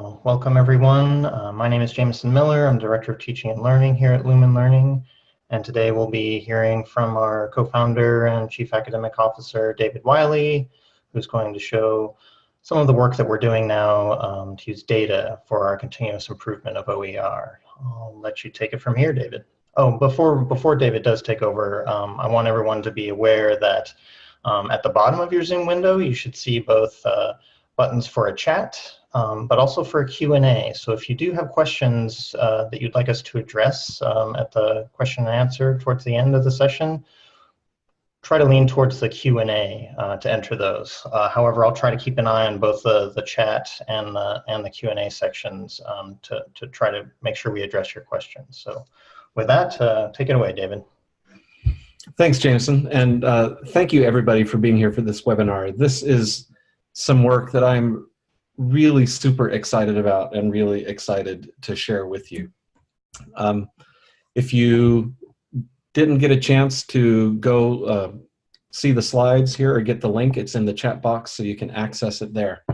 Welcome everyone. Uh, my name is Jameson Miller. I'm Director of Teaching and Learning here at Lumen Learning. And today we'll be hearing from our co-founder and Chief Academic Officer, David Wiley, who's going to show some of the work that we're doing now um, to use data for our continuous improvement of OER. I'll let you take it from here, David. Oh, before, before David does take over, um, I want everyone to be aware that um, at the bottom of your Zoom window, you should see both uh, buttons for a chat um, but also for Q&A. So if you do have questions uh, that you'd like us to address um, at the question and answer towards the end of the session, try to lean towards the Q&A uh, to enter those. Uh, however, I'll try to keep an eye on both the, the chat and the, and the Q&A sections um, to, to try to make sure we address your questions. So with that, uh, take it away, David. Thanks, Jameson, and uh, thank you everybody for being here for this webinar. This is some work that I'm really super excited about and really excited to share with you. Um, if you didn't get a chance to go uh, see the slides here or get the link, it's in the chat box so you can access it there.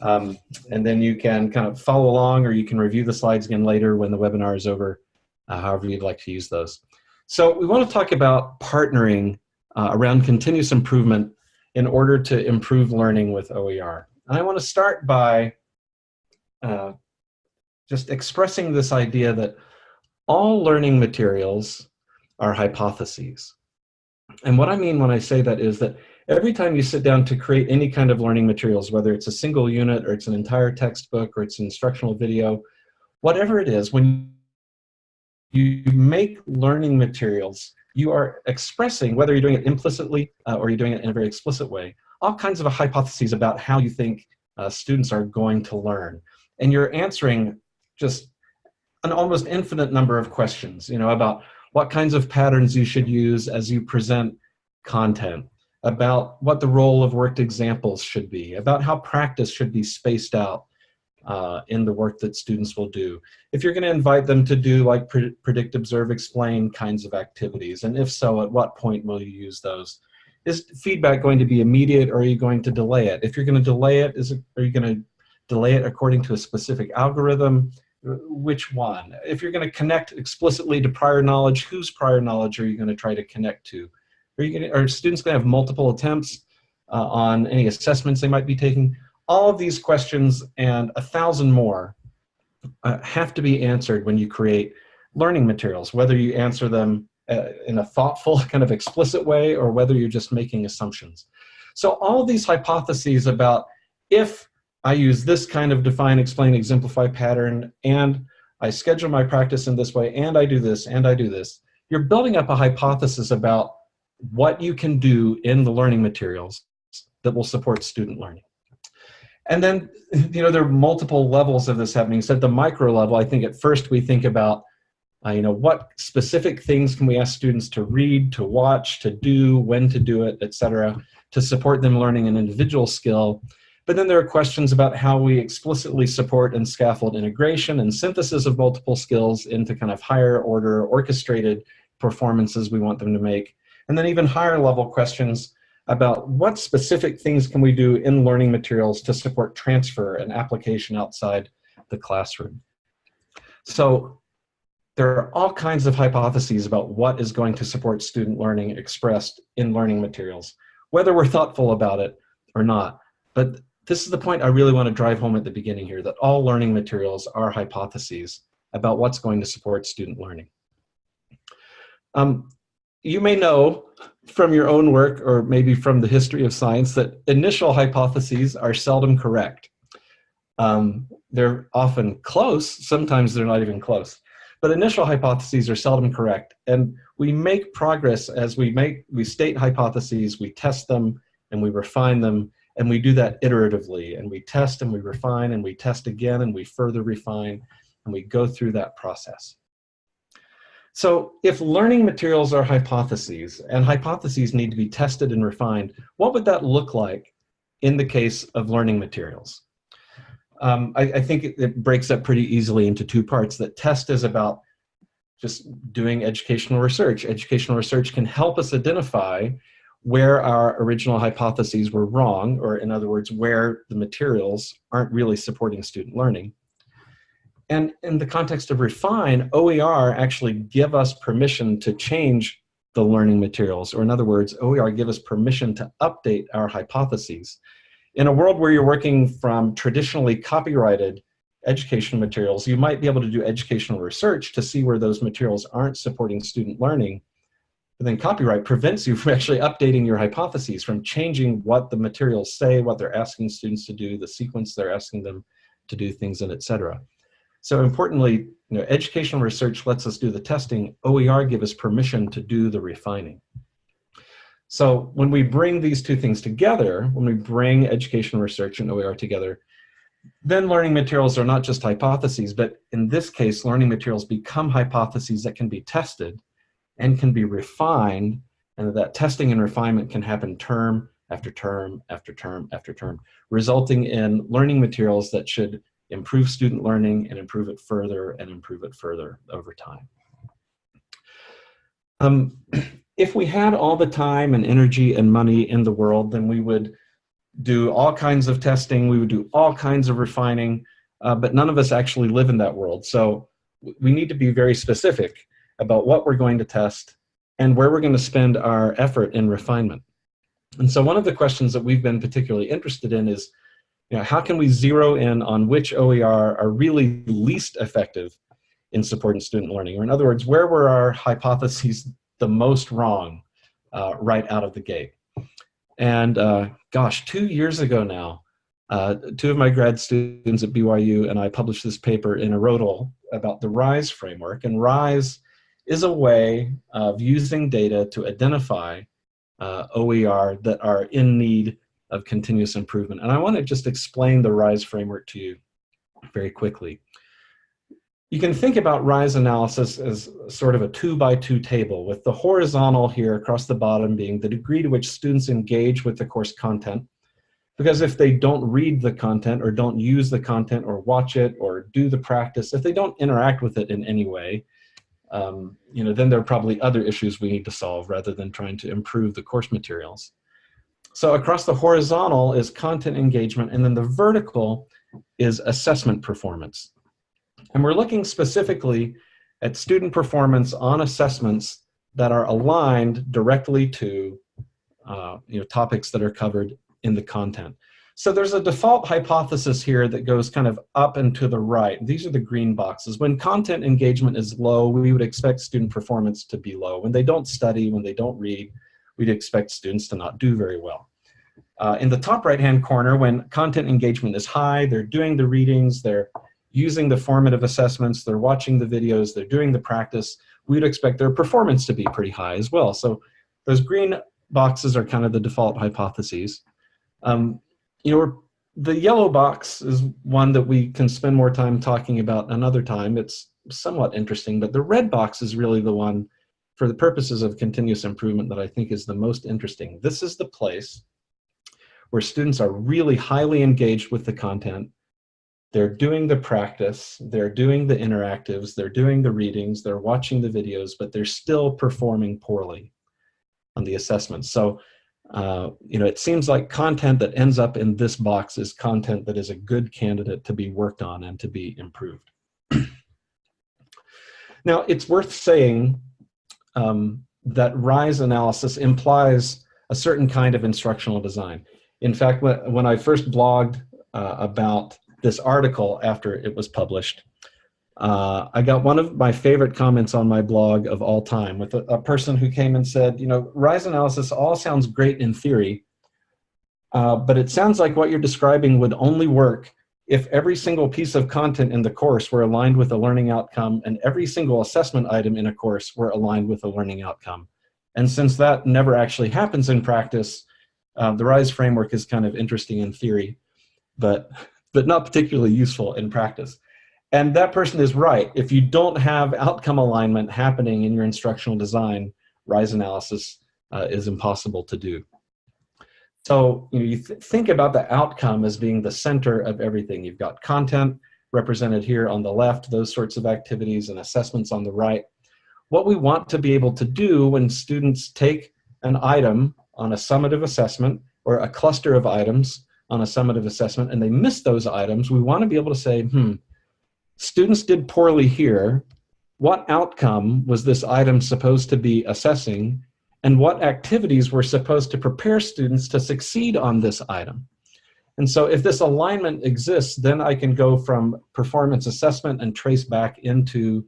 Um, and then you can kind of follow along or you can review the slides again later when the webinar is over, uh, however you'd like to use those. So we want to talk about partnering uh, around continuous improvement in order to improve learning with OER. And I want to start by uh, just expressing this idea that all learning materials are hypotheses. And what I mean when I say that is that every time you sit down to create any kind of learning materials, whether it's a single unit or it's an entire textbook or it's an instructional video, whatever it is, when you make learning materials, you are expressing, whether you're doing it implicitly uh, or you're doing it in a very explicit way, all kinds of hypotheses about how you think uh, students are going to learn. And you're answering just an almost infinite number of questions, you know, about what kinds of patterns you should use as you present content, about what the role of worked examples should be, about how practice should be spaced out uh, in the work that students will do. If you're going to invite them to do like pre predict, observe, explain kinds of activities, and if so, at what point will you use those? Is feedback going to be immediate or are you going to delay it? If you're going to delay it, is it, are you going to delay it according to a specific algorithm? Which one? If you're going to connect explicitly to prior knowledge, whose prior knowledge are you going to try to connect to? Are, you going to, are students going to have multiple attempts uh, on any assessments they might be taking? All of these questions and a thousand more uh, have to be answered when you create learning materials, whether you answer them uh, in a thoughtful, kind of explicit way, or whether you're just making assumptions. So all these hypotheses about if I use this kind of define, explain, exemplify pattern, and I schedule my practice in this way, and I do this, and I do this, you're building up a hypothesis about what you can do in the learning materials that will support student learning. And then, you know, there are multiple levels of this happening. So at the micro level, I think at first we think about uh, you know, what specific things can we ask students to read, to watch, to do, when to do it, etc., to support them learning an individual skill. But then there are questions about how we explicitly support and scaffold integration and synthesis of multiple skills into kind of higher order orchestrated performances we want them to make. And then even higher level questions about what specific things can we do in learning materials to support transfer and application outside the classroom. So there are all kinds of hypotheses about what is going to support student learning expressed in learning materials, whether we're thoughtful about it or not. But this is the point I really want to drive home at the beginning here, that all learning materials are hypotheses about what's going to support student learning. Um, you may know from your own work or maybe from the history of science that initial hypotheses are seldom correct. Um, they're often close, sometimes they're not even close. But initial hypotheses are seldom correct. And we make progress as we make, we state hypotheses, we test them, and we refine them, and we do that iteratively. And we test and we refine and we test again and we further refine and we go through that process. So if learning materials are hypotheses and hypotheses need to be tested and refined, what would that look like in the case of learning materials? Um, I, I, think it, it, breaks up pretty easily into two parts. That test is about just doing educational research. Educational research can help us identify where our original hypotheses were wrong, or in other words, where the materials aren't really supporting student learning. And in the context of refine, OER actually give us permission to change the learning materials, or in other words, OER give us permission to update our hypotheses. In a world where you're working from traditionally copyrighted educational materials, you might be able to do educational research to see where those materials aren't supporting student learning. But then copyright prevents you from actually updating your hypotheses, from changing what the materials say, what they're asking students to do, the sequence they're asking them to do things in, et cetera. So importantly, you know, educational research lets us do the testing. OER give us permission to do the refining. So when we bring these two things together, when we bring education research and OER together, then learning materials are not just hypotheses, but in this case, learning materials become hypotheses that can be tested and can be refined, and that testing and refinement can happen term after term after term after term, resulting in learning materials that should improve student learning and improve it further and improve it further over time. Um, if we had all the time and energy and money in the world, then we would do all kinds of testing, we would do all kinds of refining, uh, but none of us actually live in that world. So we need to be very specific about what we're going to test and where we're going to spend our effort in refinement. And so one of the questions that we've been particularly interested in is, you know, how can we zero in on which OER are really least effective in supporting student learning? Or in other words, where were our hypotheses the most wrong uh, right out of the gate? And uh, gosh, two years ago now, uh, two of my grad students at BYU and I published this paper in IRRODL about the RISE framework. And RISE is a way of using data to identify uh, OER that are in need of continuous improvement. And I want to just explain the RISE framework to you very quickly. You can think about RISE analysis as sort of a two by two table with the horizontal here across the bottom being the degree to which students engage with the course content. Because if they don't read the content or don't use the content or watch it or do the practice, if they don't interact with it in any way, um, you know, then there are probably other issues we need to solve rather than trying to improve the course materials. So across the horizontal is content engagement, and then the vertical is assessment performance. And we're looking specifically at student performance on assessments that are aligned directly to uh, you know, topics that are covered in the content. So there's a default hypothesis here that goes kind of up and to the right. These are the green boxes. When content engagement is low, we would expect student performance to be low. When they don't study, when they don't read, we'd expect students to not do very well. Uh, in the top right-hand corner, when content engagement is high, they're doing the readings, they're using the formative assessments, they're watching the videos, they're doing the practice, we'd expect their performance to be pretty high as well. So those green boxes are kind of the default hypotheses. Um, you know, the yellow box is one that we can spend more time talking about another time. It's somewhat interesting, but the red box is really the one for the purposes of continuous improvement that I think is the most interesting. This is the place where students are really highly engaged with the content. They're doing the practice, they're doing the interactives, they're doing the readings, they're watching the videos, but they're still performing poorly on the assessments. So, uh, you know, it seems like content that ends up in this box is content that is a good candidate to be worked on and to be improved. now, it's worth saying um, that RISE analysis implies a certain kind of instructional design. In fact, when I first blogged uh, about this article after it was published, uh, I got one of my favorite comments on my blog of all time with a, a, person who came and said, you know, RISE analysis all sounds great in theory, uh, but it sounds like what you're describing would only work if every single piece of content in the course were aligned with a learning outcome and every single assessment item in a course were aligned with a learning outcome. And since that never actually happens in practice, uh, the RISE framework is kind of interesting in theory, but, but not particularly useful in practice. And that person is right. If you don't have outcome alignment happening in your instructional design, RISE analysis uh, is impossible to do. So you, know, you th think about the outcome as being the center of everything. You've got content represented here on the left, those sorts of activities and assessments on the right. What we want to be able to do when students take an item on a summative assessment or a cluster of items on a summative assessment and they miss those items, we want to be able to say, hmm, students did poorly here. What outcome was this item supposed to be assessing? And what activities were supposed to prepare students to succeed on this item? And so if this alignment exists, then I can go from performance assessment and trace back into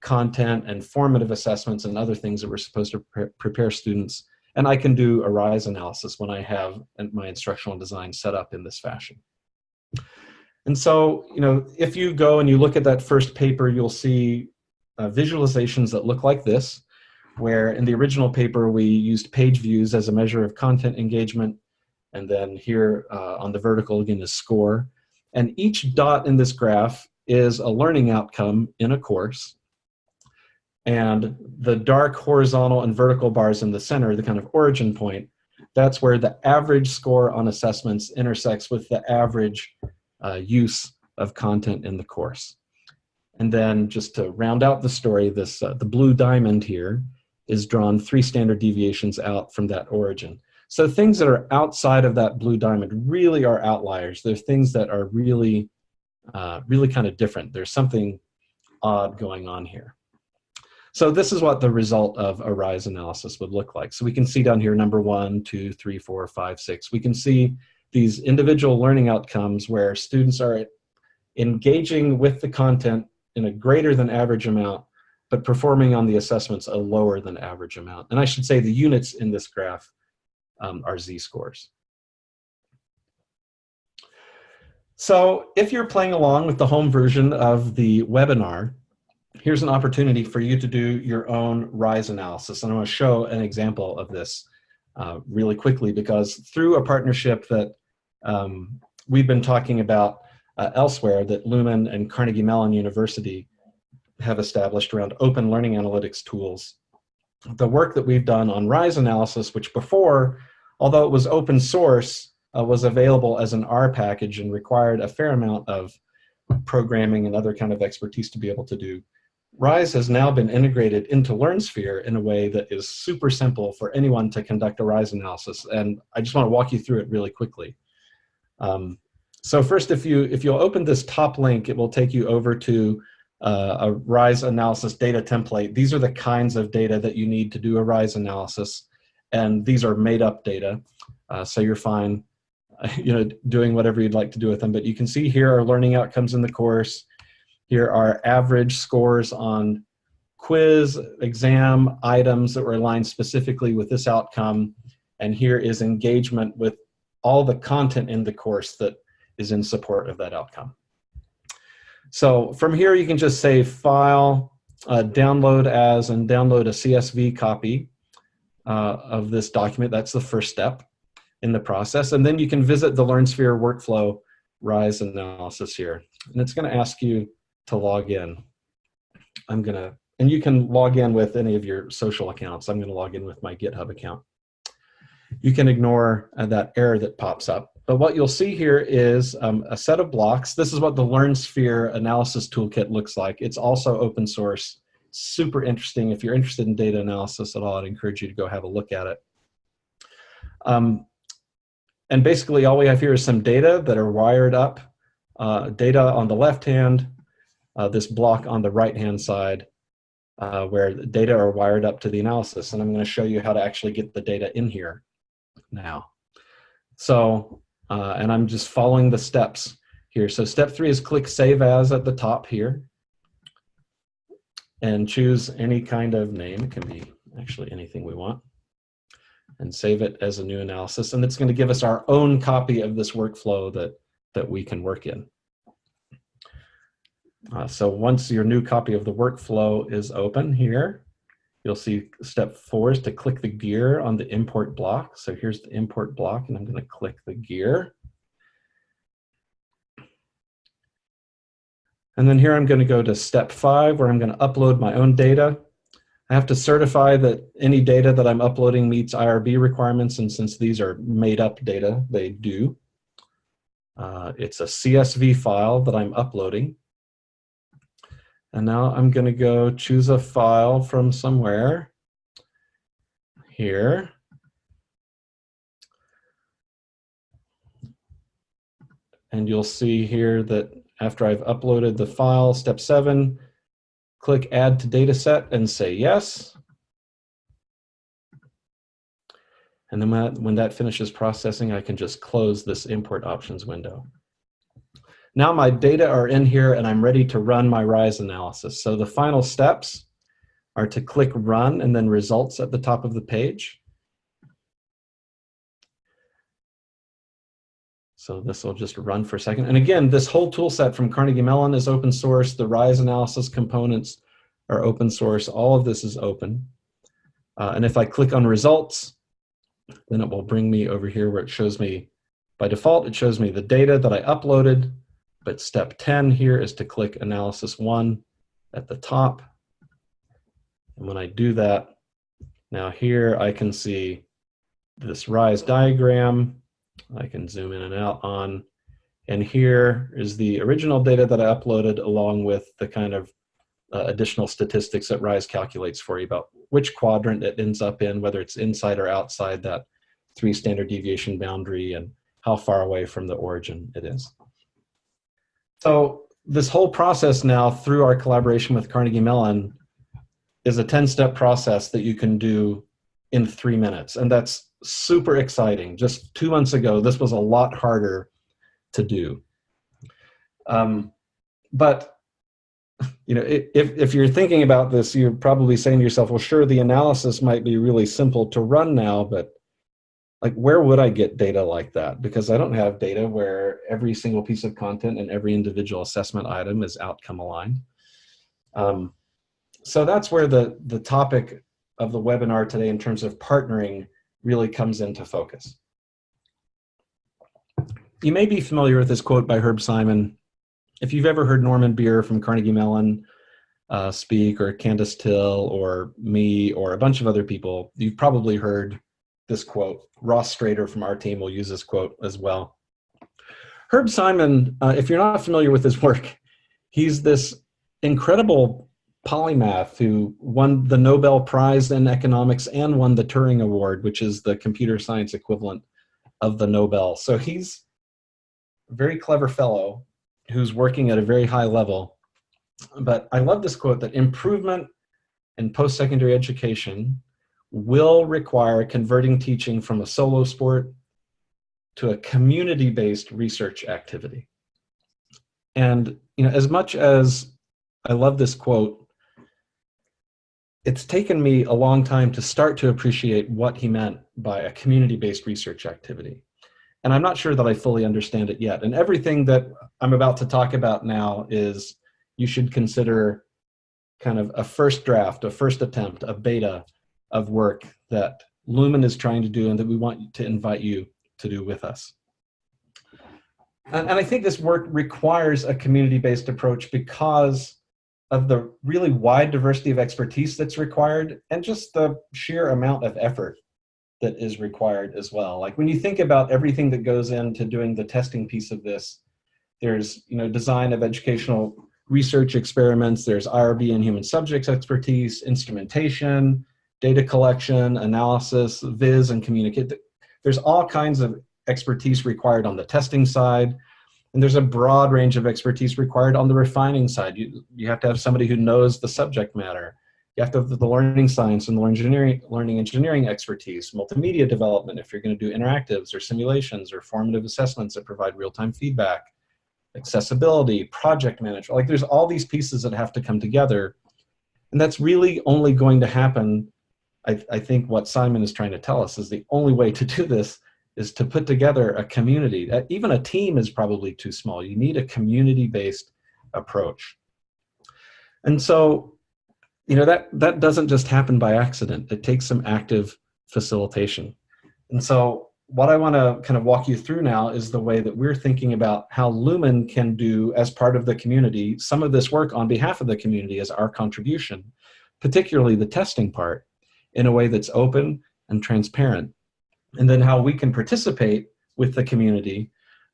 content and formative assessments and other things that we're supposed to pre prepare students. And I can do a RISE analysis when I have my instructional design set up in this fashion. And so, you know, if you go and you look at that first paper, you'll see uh, visualizations that look like this, where in the original paper, we used page views as a measure of content engagement. And then here uh, on the vertical, again, is score. And each dot in this graph is a learning outcome in a course. And the dark horizontal and vertical bars in the center, the kind of origin point, that's where the average score on assessments intersects with the average uh, use of content in the course. And then just to round out the story, this uh, the blue diamond here is drawn three standard deviations out from that origin. So things that are outside of that blue diamond really are outliers. They're things that are really, uh, really kind of different. There's something odd going on here. So this is what the result of a RISE analysis would look like. So we can see down here number one, two, three, four, five, six. We can see these individual learning outcomes where students are engaging with the content in a greater than average amount, but performing on the assessments a lower than average amount. And I should say the units in this graph um, are z-scores. So if you're playing along with the home version of the webinar, here's an opportunity for you to do your own RISE analysis. And I want to show an example of this uh, really quickly because through a partnership that um, we've been talking about uh, elsewhere that Lumen and Carnegie Mellon University have established around open learning analytics tools. The work that we've done on RISE analysis, which before, although it was open source, uh, was available as an R package and required a fair amount of programming and other kind of expertise to be able to do. RISE has now been integrated into LearnSphere in a way that is super simple for anyone to conduct a RISE analysis. And I just want to walk you through it really quickly. Um, so first, if, you, if you'll open this top link, it will take you over to uh, a RISE analysis data template. These are the kinds of data that you need to do a RISE analysis. And these are made up data. Uh, so you're fine you know, doing whatever you'd like to do with them. But you can see here are learning outcomes in the course. Here are average scores on quiz, exam items that were aligned specifically with this outcome. And here is engagement with all the content in the course that is in support of that outcome. So from here, you can just say file, uh, download as, and download a CSV copy uh, of this document. That's the first step in the process. And then you can visit the LearnSphere workflow RISE analysis here. And it's gonna ask you to log in. I'm gonna, and you can log in with any of your social accounts. I'm gonna log in with my GitHub account. You can ignore uh, that error that pops up. But what you'll see here is um, a set of blocks. This is what the LearnSphere analysis toolkit looks like. It's also open source, super interesting. If you're interested in data analysis at all, I'd encourage you to go have a look at it. Um, and basically all we have here is some data that are wired up. Uh, data on the left hand, uh, this block on the right-hand side uh, where the data are wired up to the analysis. And I'm going to show you how to actually get the data in here now. So, uh, and I'm just following the steps here. So step three is click Save As at the top here and choose any kind of name. It can be actually anything we want and save it as a new analysis. And it's going to give us our own copy of this workflow that, that we can work in. Uh, so once your new copy of the workflow is open here, you'll see step four is to click the gear on the import block. So here's the import block and I'm gonna click the gear. And then here I'm gonna go to step five where I'm gonna upload my own data. I have to certify that any data that I'm uploading meets IRB requirements and since these are made up data, they do. Uh, it's a CSV file that I'm uploading. And now I'm going to go choose a file from somewhere here. And you'll see here that after I've uploaded the file, step seven, click add to dataset and say yes. And then when that finishes processing, I can just close this import options window. Now my data are in here and I'm ready to run my RISE analysis. So the final steps are to click run and then results at the top of the page. So this will just run for a second. And again, this whole tool set from Carnegie Mellon is open source. The RISE analysis components are open source. All of this is open. Uh, and if I click on results, then it will bring me over here where it shows me, by default, it shows me the data that I uploaded, but step 10 here is to click analysis one at the top. And when I do that, now here I can see this RISE diagram. I can zoom in and out on. And here is the original data that I uploaded along with the kind of uh, additional statistics that RISE calculates for you about which quadrant it ends up in, whether it's inside or outside that three standard deviation boundary and how far away from the origin it is. So this whole process now through our collaboration with Carnegie Mellon is a 10-step process that you can do in three minutes. And that's super exciting. Just two months ago, this was a lot harder to do. Um, but you know, if, if you're thinking about this, you're probably saying to yourself, well, sure, the analysis might be really simple to run now, but like, where would I get data like that? Because I don't have data where every single piece of content and every individual assessment item is outcome aligned. Um, so that's where the, the topic of the webinar today in terms of partnering really comes into focus. You may be familiar with this quote by Herb Simon. If you've ever heard Norman Bier from Carnegie Mellon uh, speak, or Candace Thille, or me, or a bunch of other people, you've probably heard this quote. Ross Strader from our team will use this quote as well. Herb Simon, uh, if you're not familiar with his work, he's this incredible polymath who won the Nobel Prize in economics and won the Turing Award, which is the computer science equivalent of the Nobel. So he's a very clever fellow who's working at a very high level. But I love this quote that improvement in post-secondary education will require converting teaching from a solo sport to a community-based research activity. And you know, as much as I love this quote, it's taken me a long time to start to appreciate what he meant by a community-based research activity. And I'm not sure that I fully understand it yet. And everything that I'm about to talk about now is you should consider kind of a first draft, a first attempt, a beta of work that Lumen is trying to do and that we want to invite you to do with us. And, and I think this work requires a community-based approach because of the really wide diversity of expertise that's required and just the sheer amount of effort that is required as well. Like when you think about everything that goes into doing the testing piece of this, there's you know design of educational research experiments, there's IRB and human subjects expertise, instrumentation, data collection, analysis, viz, and communicate. There's all kinds of expertise required on the testing side. And there's a broad range of expertise required on the refining side. You, you have to have somebody who knows the subject matter. You have to have the learning science and the engineering, learning engineering expertise, multimedia development if you're going to do interactives or simulations or formative assessments that provide real-time feedback, accessibility, project management. Like there's all these pieces that have to come together. And that's really only going to happen, I, I think what Simon is trying to tell us is the only way to do this is to put together a community. Uh, even a team is probably too small. You need a community-based approach. And so, you know, that, that doesn't just happen by accident. It takes some active facilitation. And so what I want to kind of walk you through now is the way that we're thinking about how Lumen can do, as part of the community, some of this work on behalf of the community as our contribution, particularly the testing part, in a way that's open and transparent and then how we can participate with the community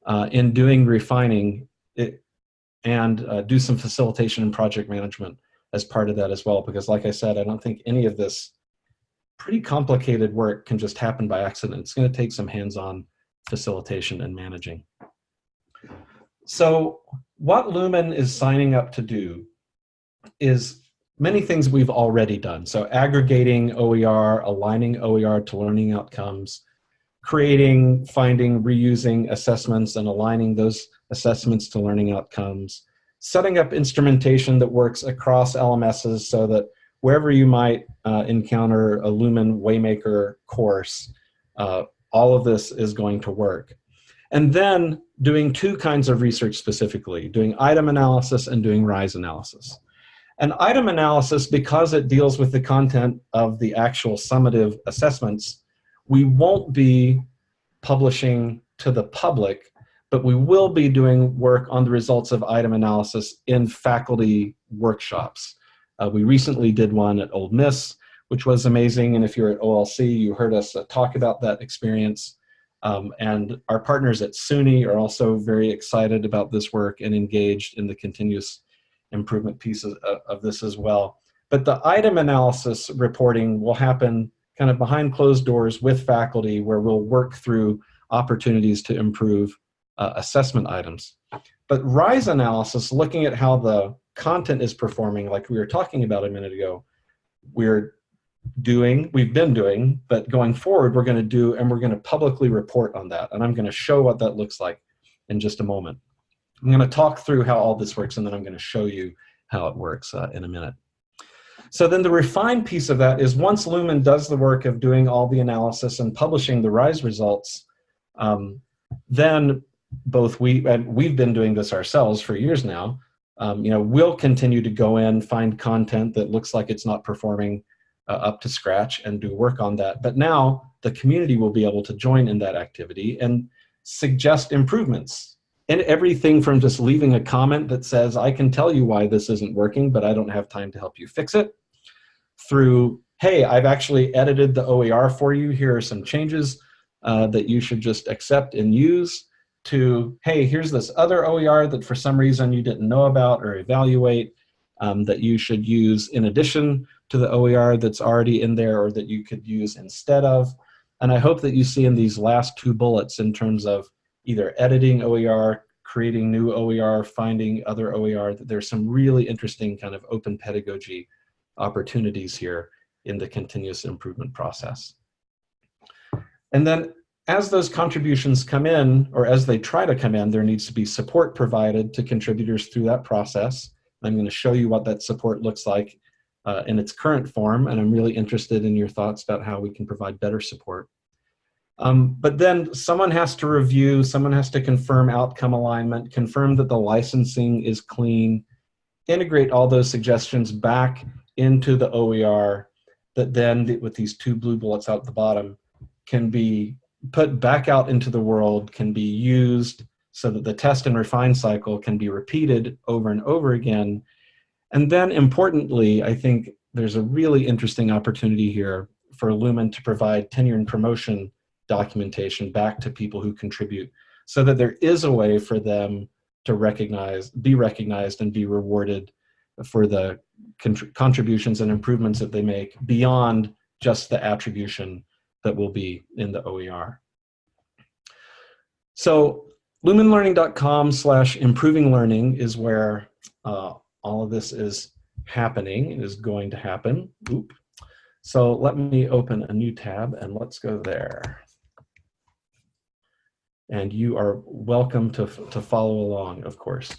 uh, in doing refining it, and uh, do some facilitation and project management as part of that as well. Because like I said, I don't think any of this pretty complicated work can just happen by accident. It's gonna take some hands-on facilitation and managing. so what Lumen is signing up to do is many things we've already done. So aggregating OER, aligning OER to learning outcomes, creating, finding, reusing assessments and aligning those assessments to learning outcomes, setting up instrumentation that works across LMSs so that wherever you might uh, encounter a Lumen Waymaker course, uh, all of this is going to work. And then doing two kinds of research specifically, doing item analysis and doing RISE analysis. An item analysis, because it deals with the content of the actual summative assessments, we won't be publishing to the public, but we will be doing work on the results of item analysis in faculty workshops. Uh, we recently did one at Ole Miss, which was amazing. And if you're at OLC, you heard us uh, talk about that experience. Um, and our partners at SUNY are also very excited about this work and engaged in the continuous improvement piece of, this as well. But the item analysis reporting will happen kind of behind closed doors with faculty where we'll work through opportunities to improve uh, assessment items. But RISE analysis, looking at how the content is performing, like we were talking about a minute ago, we're doing, we've been doing, but going forward, we're going to do, and we're going to publicly report on that. And I'm going to show what that looks like in just a moment. I'm going to talk through how all this works, and then I'm going to show you how it works uh, in a minute. So then the refined piece of that is once Lumen does the work of doing all the analysis and publishing the RISE results, um, then both we, and we've been doing this ourselves for years now, um, you know, we'll continue to go in, find content that looks like it's not performing uh, up to scratch and do work on that. But now the community will be able to join in that activity and suggest improvements. And everything from just leaving a comment that says, I can tell you why this isn't working, but I don't have time to help you fix it, through, hey, I've actually edited the OER for you. Here are some changes uh, that you should just accept and use, to, hey, here's this other OER that for some reason you didn't know about or evaluate um, that you should use in addition to the OER that's already in there or that you could use instead of. And I hope that you see in these last two bullets in terms of either editing OER, creating new OER, finding other OER, that there's some really interesting kind of open pedagogy opportunities here in the continuous improvement process. And then as those contributions come in, or as they try to come in, there needs to be support provided to contributors through that process. I'm going to show you what that support looks like uh, in its current form, and I'm really interested in your thoughts about how we can provide better support. Um, but then someone has to review, someone has to confirm outcome alignment, confirm that the licensing is clean, integrate all those suggestions back into the OER that then, with these two blue bullets out at the bottom, can be put back out into the world, can be used so that the test and refine cycle can be repeated over and over again. And then importantly, I think there's a really interesting opportunity here for Lumen to provide tenure and promotion documentation back to people who contribute so that there is a way for them to recognize, be recognized and be rewarded for the contributions and improvements that they make beyond just the attribution that will be in the OER. So lumenlearning.com slash improving learning is where uh, all of this is happening, is going to happen. Oop. So let me open a new tab and let's go there. And you are welcome to, to follow along, of course.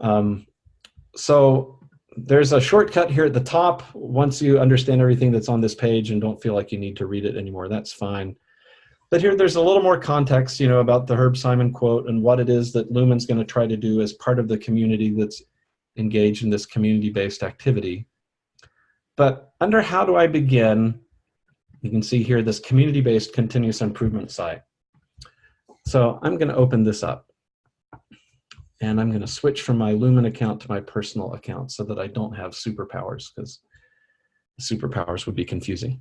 Um, so there's a shortcut here at the top. Once you understand everything that's on this page and don't feel like you need to read it anymore, that's fine. But here there's a little more context, you know, about the Herb Simon quote and what it is that Lumen's going to try to do as part of the community that's engaged in this community-based activity. But under how do I begin, you can see here this community-based continuous improvement site. So I'm going to open this up. And I'm going to switch from my Lumen account to my personal account so that I don't have superpowers because superpowers would be confusing.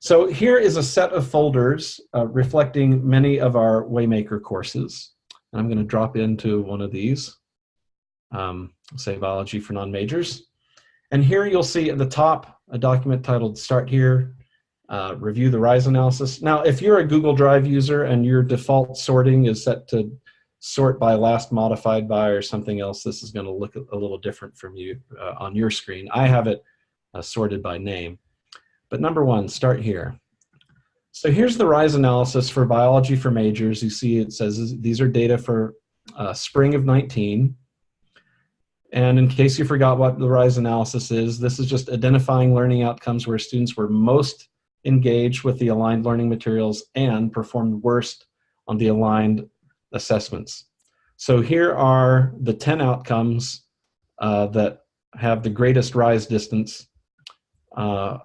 So here is a set of folders uh, reflecting many of our Waymaker courses. And I'm going to drop into one of these, um, say biology for non-majors. And here you'll see at the top a document titled Start Here, uh, Review the RISE Analysis. Now, if you're a Google Drive user and your default sorting is set to sort by last modified by or something else, this is going to look a little different from you uh, on your screen. I have it uh, sorted by name. But number one, start here. So here's the RISE analysis for biology for majors. You see it says these are data for uh, spring of 19. And in case you forgot what the RISE analysis is, this is just identifying learning outcomes where students were most engaged with the aligned learning materials and performed worst on the aligned assessments. So here are the 10 outcomes uh, that have the greatest rise distance, uh,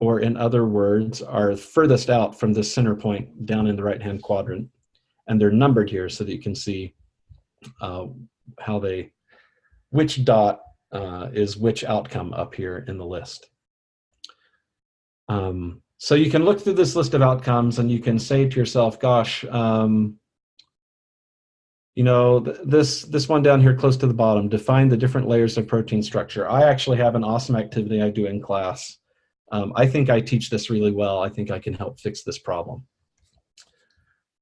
or in other words, are furthest out from the center point down in the right-hand quadrant. And they're numbered here so that you can see uh, how they, which dot uh, is which outcome up here in the list. Um, so you can look through this list of outcomes and you can say to yourself, gosh, um, you know, th this, this one down here close to the bottom, define the different layers of protein structure. I actually have an awesome activity I do in class. Um, I think I teach this really well. I think I can help fix this problem.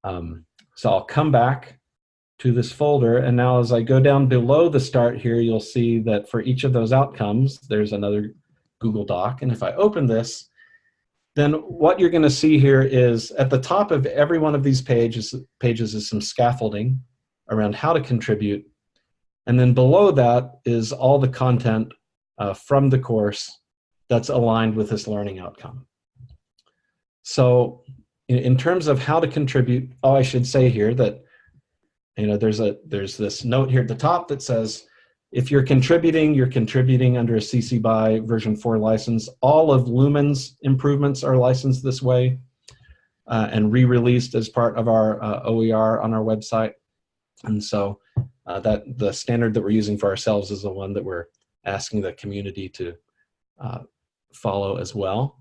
Um, so I'll come back to this folder. And now as I go down below the start here, you'll see that for each of those outcomes, there's another Google Doc. And if I open this, then what you're gonna see here is at the top of every one of these pages, pages is some scaffolding around how to contribute. And then below that is all the content uh, from the course that's aligned with this learning outcome. So in, in terms of how to contribute, oh, I should say here that you know, there's a there's this note here at the top that says, if you're contributing, you're contributing under a CC BY version 4 license. All of Lumen's improvements are licensed this way uh, and re-released as part of our uh, OER on our website. And so uh, that the standard that we're using for ourselves is the one that we're asking the community to uh, follow as well.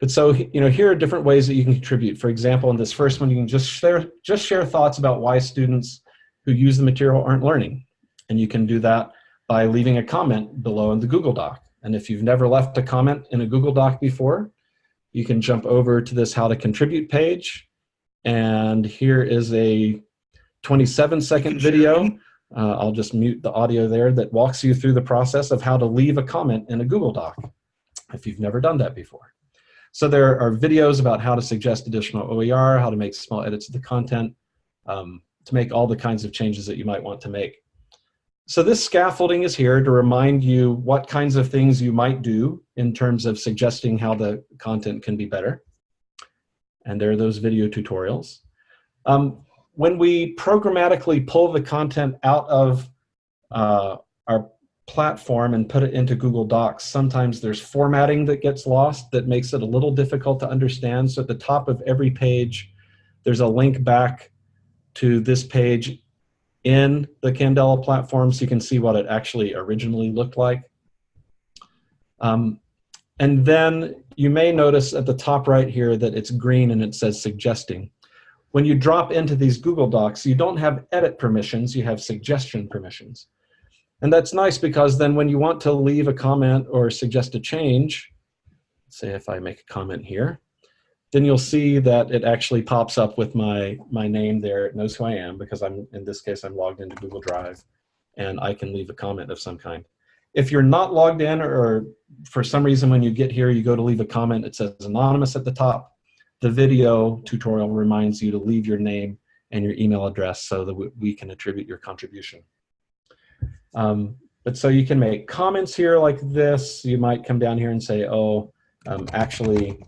But so, you know, here are different ways that you can contribute. For example, in this first one, you can just share, just share thoughts about why students who use the material aren't learning. And you can do that by leaving a comment below in the Google Doc. And if you've never left a comment in a Google Doc before, you can jump over to this how to contribute page. And here is a 27 second video. Uh, I'll just mute the audio there that walks you through the process of how to leave a comment in a Google Doc if you've never done that before. So there are videos about how to suggest additional OER, how to make small edits to the content, um, to make all the kinds of changes that you might want to make. So this scaffolding is here to remind you what kinds of things you might do in terms of suggesting how the content can be better. And there are those video tutorials. Um, when we programmatically pull the content out of uh, our platform and put it into Google Docs, sometimes there's formatting that gets lost that makes it a little difficult to understand. So at the top of every page, there's a link back to this page in the Candela platform so you can see what it actually originally looked like. Um, and then you may notice at the top right here that it's green and it says suggesting. When you drop into these Google Docs, you don't have edit permissions, you have suggestion permissions. And that's nice because then when you want to leave a comment or suggest a change, say if I make a comment here, then you'll see that it actually pops up with my, my name there. It knows who I am because I'm, in this case, I'm logged into Google Drive and I can leave a comment of some kind. If you're not logged in or for some reason when you get here, you go to leave a comment, it says anonymous at the top, the video tutorial reminds you to leave your name and your email address so that we can attribute your contribution. Um, but so you can make comments here like this. You might come down here and say, oh, um, actually,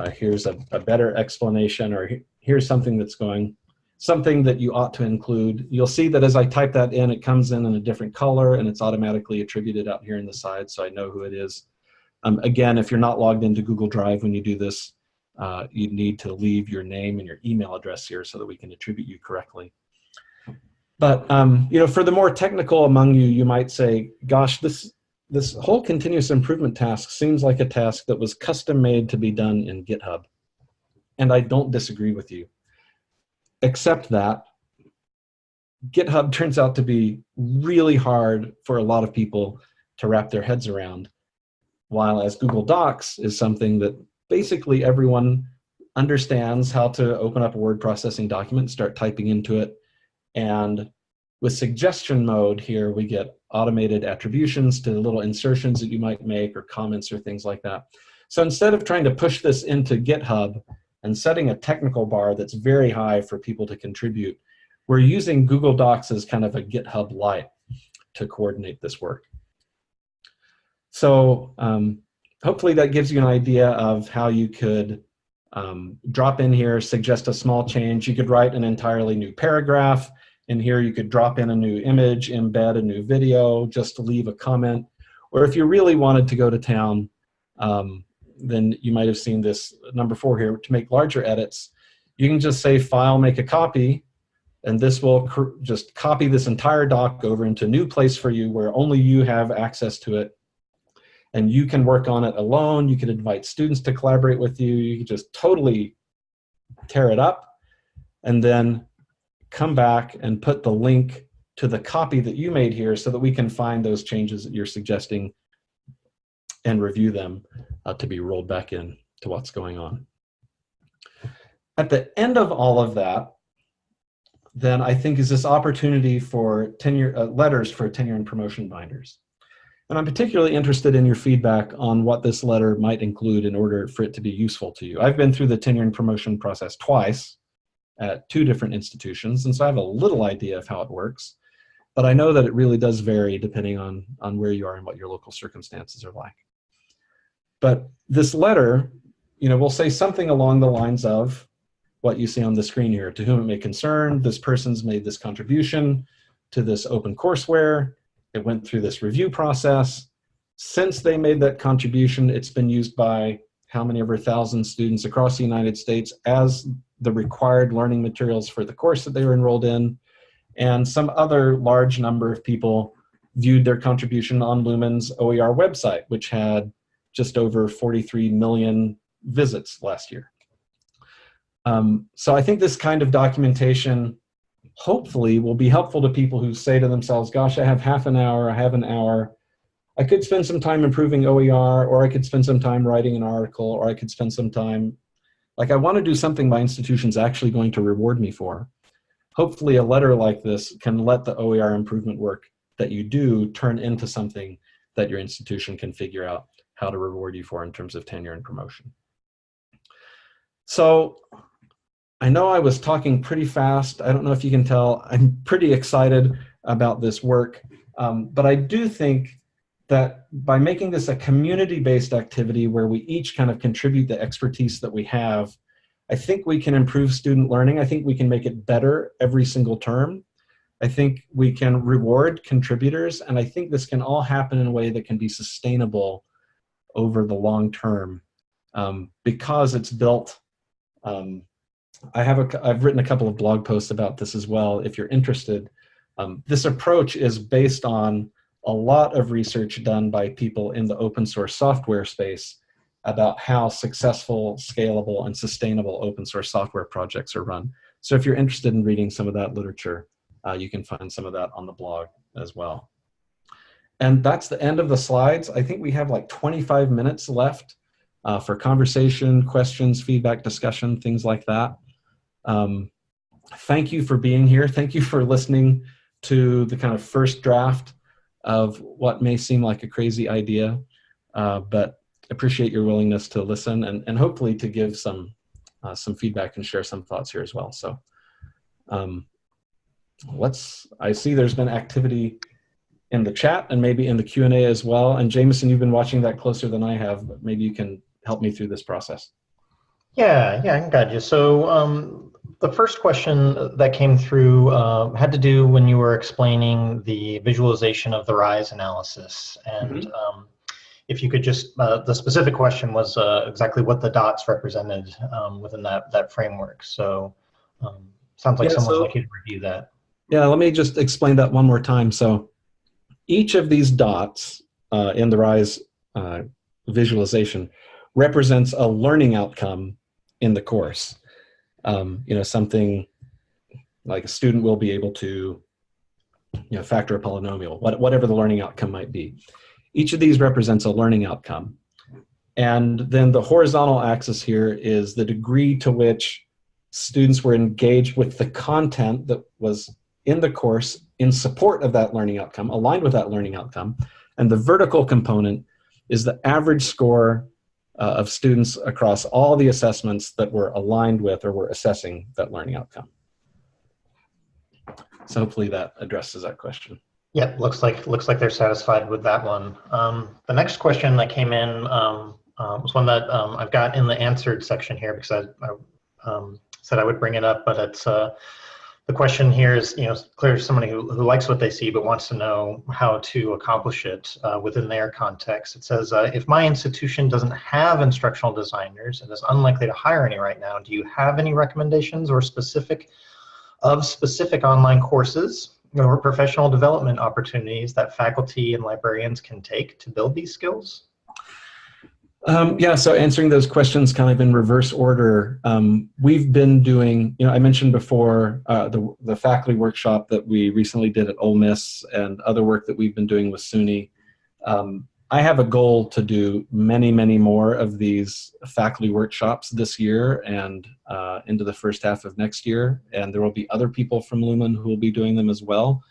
uh, here's a, a, better explanation or here's something that's going, something that you ought to include. You'll see that as I type that in, it comes in in a different color and it's automatically attributed out here in the side so I know who it is. Um, again, if you're not logged into Google Drive when you do this, uh, you need to leave your name and your email address here so that we can attribute you correctly. But um, you know, for the more technical among you, you might say, gosh, this, this whole continuous improvement task seems like a task that was custom made to be done in GitHub. And I don't disagree with you, except that GitHub turns out to be really hard for a lot of people to wrap their heads around. While as Google Docs is something that basically everyone understands how to open up a word processing document, start typing into it, And with suggestion mode here, we get automated attributions to little insertions that you might make or comments or things like that. So instead of trying to push this into GitHub and setting a technical bar that's very high for people to contribute, we're using Google Docs as kind of a GitHub Lite to coordinate this work. So um, hopefully that gives you an idea of how you could um, drop in here, suggest a small change. You could write an entirely new paragraph. In here, you could drop in a new image, embed a new video, just to leave a comment. Or if you really wanted to go to town, um, then you might have seen this number four here, to make larger edits. You can just say file, make a copy, and this will just copy this entire doc over into a new place for you where only you have access to it and you can work on it alone. You can invite students to collaborate with you. You can just totally tear it up and then come back and put the link to the copy that you made here so that we can find those changes that you're suggesting and review them uh, to be rolled back in to what's going on. At the end of all of that, then I think is this opportunity for tenure uh, letters for tenure and promotion binders. And I'm particularly interested in your feedback on what this letter might include in order for it to be useful to you. I've been through the tenure and promotion process twice at two different institutions, and so I have a little idea of how it works. But I know that it really does vary depending on, on where you are and what your local circumstances are like. But this letter, you know, will say something along the lines of what you see on the screen here. To whom it may concern, this person's made this contribution to this open courseware. It went through this review process. Since they made that contribution, it's been used by how many over thousand students across the United States as the required learning materials for the course that they were enrolled in. And some other large number of people viewed their contribution on Lumen's OER website, which had just over 43 million visits last year. Um, so I think this kind of documentation hopefully will be helpful to people who say to themselves, gosh, I have half an hour, I have an hour. I could spend some time improving OER, or I could spend some time writing an article, or I could spend some time, like I want to do something my institution's actually going to reward me for. Hopefully a letter like this can let the OER improvement work that you do turn into something that your institution can figure out how to reward you for in terms of tenure and promotion. So I know I was talking pretty fast. I don't know if you can tell. I'm pretty excited about this work. Um, but I do think that by making this a community-based activity where we each kind of contribute the expertise that we have, I think we can improve student learning. I think we can make it better every single term. I think we can reward contributors, and I think this can all happen in a way that can be sustainable over the long term um, because it's built um, I have a, I've written a couple of blog posts about this as well, if you're interested. Um, this approach is based on a lot of research done by people in the open source software space about how successful, scalable, and sustainable open source software projects are run. So if you're interested in reading some of that literature, uh, you can find some of that on the blog as well. And that's the end of the slides. I think we have like 25 minutes left uh, for conversation, questions, feedback, discussion, things like that. Um, thank you for being here. Thank you for listening to the kind of first draft of what may seem like a crazy idea, uh, but appreciate your willingness to listen and, and hopefully to give some, uh, some feedback and share some thoughts here as well. So um, let's, I see there's been activity in the chat and maybe in the Q&A as well. And Jameson, you've been watching that closer than I have, but maybe you can help me through this process. Yeah, yeah, I guide you. So um, the first question that came through uh, had to do when you were explaining the visualization of the RISE analysis. And mm -hmm. um, if you could just, uh, the specific question was uh, exactly what the dots represented um, within that, that framework. So um, sounds like yeah, someone so, like you to review that. Yeah, let me just explain that one more time. So each of these dots uh, in the RISE uh, visualization represents a learning outcome in the course. Um, you know, something like a student will be able to you know, factor a polynomial, what, whatever the learning outcome might be. Each of these represents a learning outcome. And then the horizontal axis here is the degree to which students were engaged with the content that was in the course in support of that learning outcome, aligned with that learning outcome. And the vertical component is the average score uh, of students across all the assessments that were aligned with or were assessing that learning outcome. So hopefully that addresses that question. Yeah, looks like looks like they're satisfied with that one. Um, the next question that came in um, uh, was one that um, I've got in the answered section here because I, I um, said I would bring it up, but it's uh, the question here is, you know, clearly somebody who, who likes what they see but wants to know how to accomplish it uh, within their context. It says, uh, if my institution doesn't have instructional designers and is unlikely to hire any right now, do you have any recommendations or specific of specific online courses or professional development opportunities that faculty and librarians can take to build these skills? Um, yeah, so answering those questions kind of in reverse order, um, we've been doing, you know, I mentioned before uh, the, the faculty workshop that we recently did at Ole Miss and other work that we've been doing with SUNY. Um, I have a goal to do many, many more of these faculty workshops this year and uh, into the first half of next year. And there will be other people from Lumen who will be doing them as well.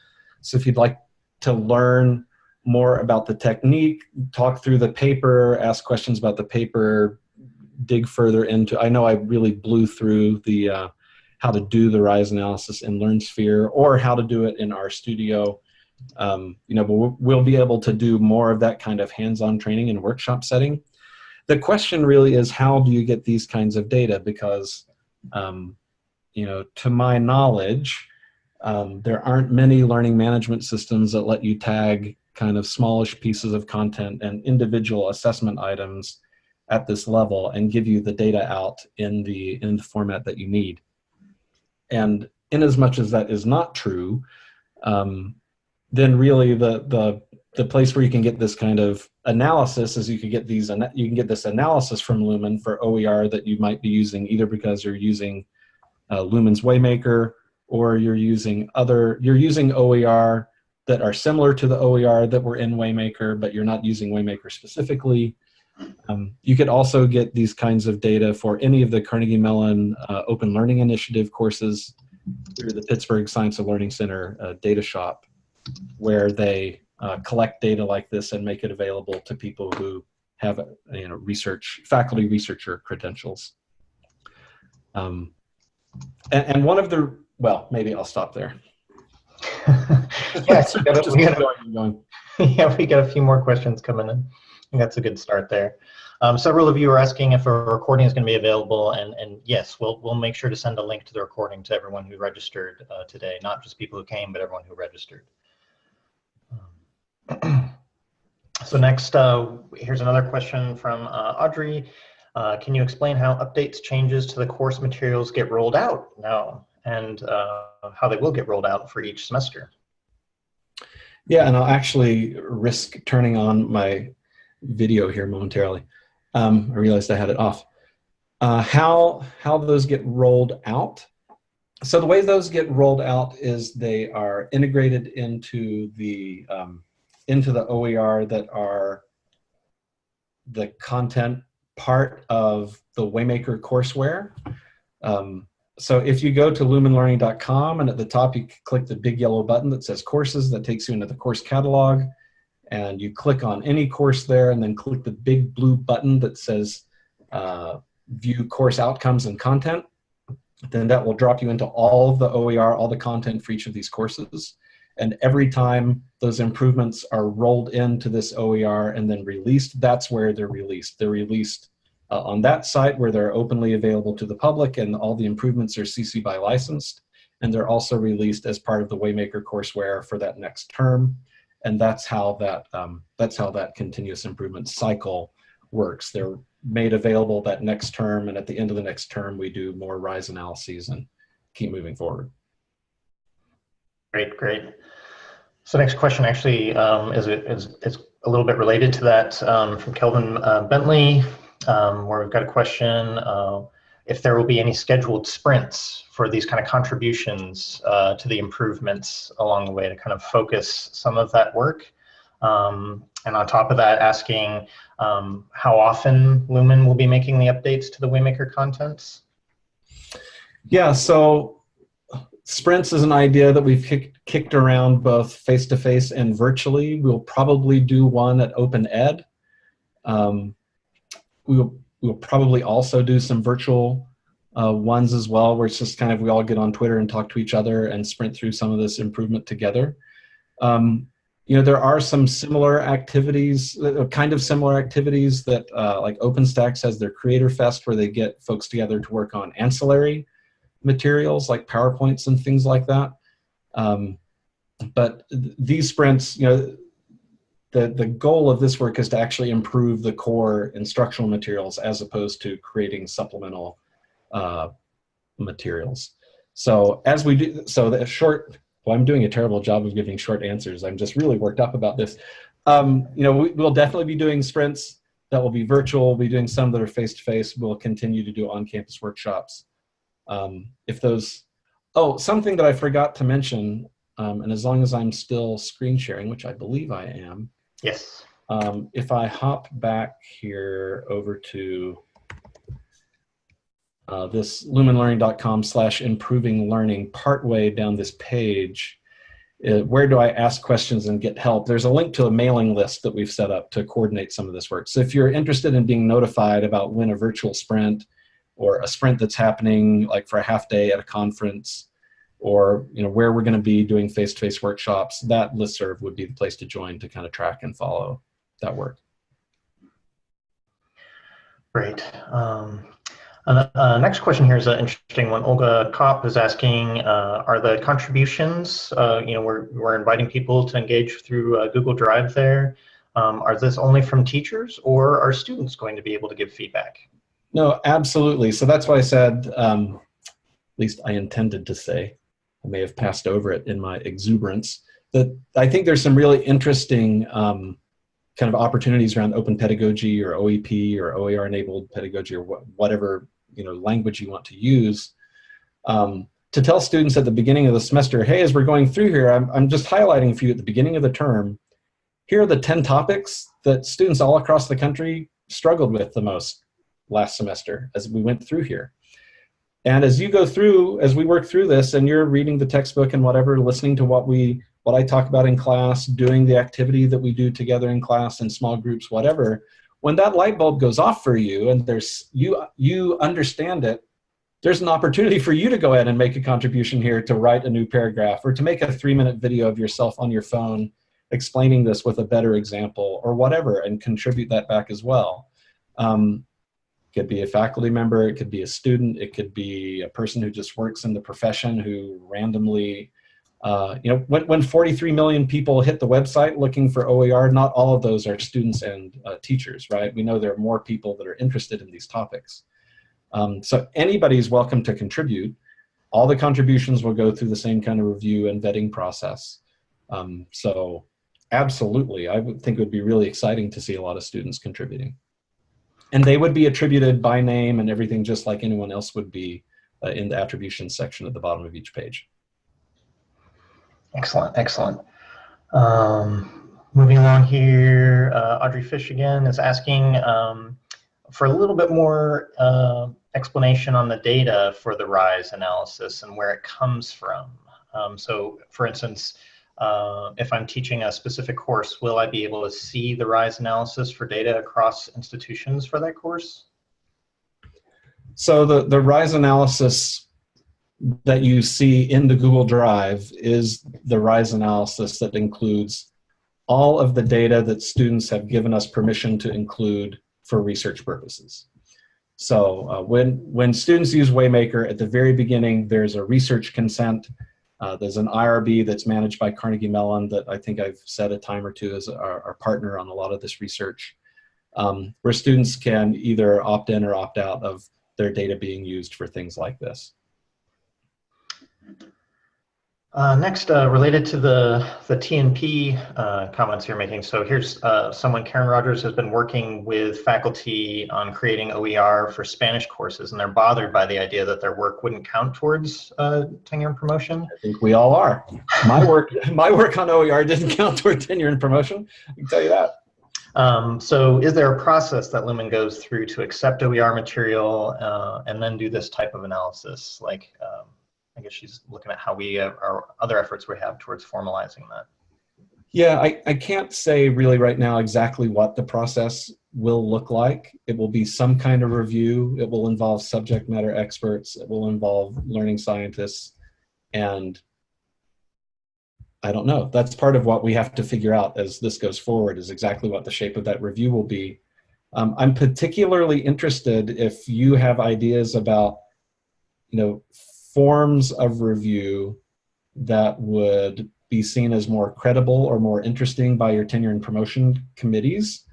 So if you'd like to learn more about the technique, talk through the paper, ask questions about the paper, dig further into, I know I really blew through the uh, how to do the rise analysis in LearnSphere or how to do it in RStudio. Um, you know, but we'll be able to do more of that kind of hands-on training in workshop setting. The question really is how do you get these kinds of data? Because, um, you know, to my knowledge, um, there aren't many learning management systems that let you tag kind of smallish pieces of content and individual assessment items at this level and give you the data out in the in the format that you need. And in as much as that is not true, um, then really the the the place where you can get this kind of analysis is you can get these you can get this analysis from Lumen for OER that you might be using either because you're using uh, Lumen's Waymaker or you're using other you're using OER that are similar to the OER that were in Waymaker, but you're not using Waymaker specifically. Um, you could also get these kinds of data for any of the Carnegie Mellon uh, Open Learning Initiative courses through the Pittsburgh Science of Learning Center uh, data shop, where they uh, collect data like this and make it available to people who have you know, research, faculty researcher credentials. Um, and, and one of the, well, maybe I'll stop there. yes, we got, a, we got a, yeah, we got a few more questions coming in. that's a good start there. Um, several of you are asking if a recording is going to be available, and, and yes, we'll, we'll make sure to send a link to the recording to everyone who registered uh, today, not just people who came, but everyone who registered. Um, so next, uh, here's another question from uh, Audrey. Uh, can you explain how updates, changes to the course materials get rolled out? No and uh, how they will get rolled out for each semester. Yeah, and I'll actually risk turning on my video here momentarily. Um, I realized I had it off. Uh, how, how those get rolled out. So the way those get rolled out is they are integrated into the, um, into the OER that are the content part of the Waymaker courseware. Um, so if you go to lumenlearning.com and at the top you click the big yellow button that says courses that takes you into the course catalog and you click on any course there and then click the big blue button that says uh, view course outcomes and content then that will drop you into all of the OER, all the content for each of these courses. And every time those improvements are rolled into this OER and then released, that's where they're released. They're released uh, on that site where they're openly available to the public and all the improvements are CC BY licensed. And they're also released as part of the Waymaker courseware for that next term. And that's how that, um, that's how that continuous improvement cycle works. They're made available that next term and at the end of the next term we do more RISE analyses and keep moving forward. Great, great. So next question actually um, is, is, is a little bit related to that um, from Kelvin uh, Bentley um, where we've got a question uh, if there will be any scheduled sprints for these kind of contributions uh, to the improvements along the way to kind of focus some of that work. Um, and on top of that, asking um, how often Lumen will be making the updates to the Waymaker contents. Yeah, so sprints is an idea that we've kick, kicked around both face-to-face -face and virtually. We'll probably do one at Open Ed. Um, we'll, we'll probably also do some virtual uh, ones as well, where it's just kind of we all get on Twitter and talk to each other and sprint through some of this improvement together. Um, you know, there are some similar activities, uh, kind of similar activities that uh, like OpenStax has their Creator Fest where they get folks together to work on ancillary materials like PowerPoints and things like that. Um, but th these sprints, you know, the, the goal of this work is to actually improve the core instructional materials as opposed to creating supplemental uh, materials. So as we do, so the short, well, I'm doing a terrible job of giving short answers. I'm just really worked up about this. Um, you know, we, will definitely be doing sprints that will be virtual. We'll be doing some that are face-to-face. -face. We'll continue to do on-campus workshops. Um, if those, oh, something that I forgot to mention, um, and as long as I'm still screen sharing, which I believe I am. Yes. Um, if I hop back here over to uh, this lumenlearning.com slash improving learning partway down this page, uh, where do I ask questions and get help? There's a link to a mailing list that we've set up to coordinate some of this work. So if you're interested in being notified about when a virtual sprint or a sprint that's happening like for a half day at a conference or you know where we're going to be doing face-to-face -face workshops, that listserv would be the place to join to kind of track and follow that work. Great. Um, uh, uh, next question here is an interesting one. Olga Kopp is asking, uh, are the contributions, uh, you know, we're, we're inviting people to engage through uh, Google Drive there. Um, are this only from teachers or are students going to be able to give feedback? No, absolutely. So that's why I said, um, at least I intended to say, I may have passed over it in my exuberance, that I think there's some really interesting um, kind of opportunities around open pedagogy or OEP or OER enabled pedagogy or wh whatever you know language you want to use um, to tell students at the beginning of the semester, hey, as we're going through here, I'm, I'm just highlighting for you at the beginning of the term, here are the 10 topics that students all across the country struggled with the most last semester as we went through here. And as you go through, as we work through this and you're reading the textbook and whatever, listening to what we, what I talk about in class, doing the activity that we do together in class in small groups, whatever, when that light bulb goes off for you and there's, you, you understand it, there's an opportunity for you to go ahead and make a contribution here to write a new paragraph or to make a three minute video of yourself on your phone explaining this with a better example or whatever and contribute that back as well. Um, could be a faculty member, it could be a student, it could be a person who just works in the profession who randomly, uh, you know, when, when 43 million people hit the website looking for OER, not all of those are students and uh, teachers, right? We know there are more people that are interested in these topics. Um, so anybody is welcome to contribute. All the contributions will go through the same kind of review and vetting process. Um, so absolutely, I would think it would be really exciting to see a lot of students contributing and they would be attributed by name and everything just like anyone else would be uh, in the attribution section at the bottom of each page. Excellent, excellent. Um, moving along here, uh, Audrey Fish again is asking um, for a little bit more uh, explanation on the data for the RISE analysis and where it comes from. Um, so for instance, uh, if I'm teaching a specific course, will I be able to see the RISE analysis for data across institutions for that course? So the, the RISE analysis that you see in the Google Drive is the RISE analysis that includes all of the data that students have given us permission to include for research purposes. So uh, when, when students use Waymaker, at the very beginning, there's a research consent uh, there's an IRB that's managed by Carnegie Mellon that I think I've said a time or two as our, our partner on a lot of this research, um, where students can either opt in or opt out of their data being used for things like this. Uh, next, uh, related to the, the TNP uh, comments you're making. So here's uh, someone, Karen Rogers, has been working with faculty on creating OER for Spanish courses, and they're bothered by the idea that their work wouldn't count towards uh, tenure and promotion. I think we all are. My work, my work on OER didn't count toward tenure and promotion. I can tell you that. Um, so is there a process that Lumen goes through to accept OER material uh, and then do this type of analysis? Like, um, I guess she's looking at how we, uh, our other efforts we have towards formalizing that. Yeah, I, I can't say really right now exactly what the process will look like. It will be some kind of review. It will involve subject matter experts. It will involve learning scientists. And I don't know. That's part of what we have to figure out as this goes forward is exactly what the shape of that review will be. Um, I'm particularly interested if you have ideas about, you know, forms of review that would be seen as more credible or more interesting by your tenure and promotion committees.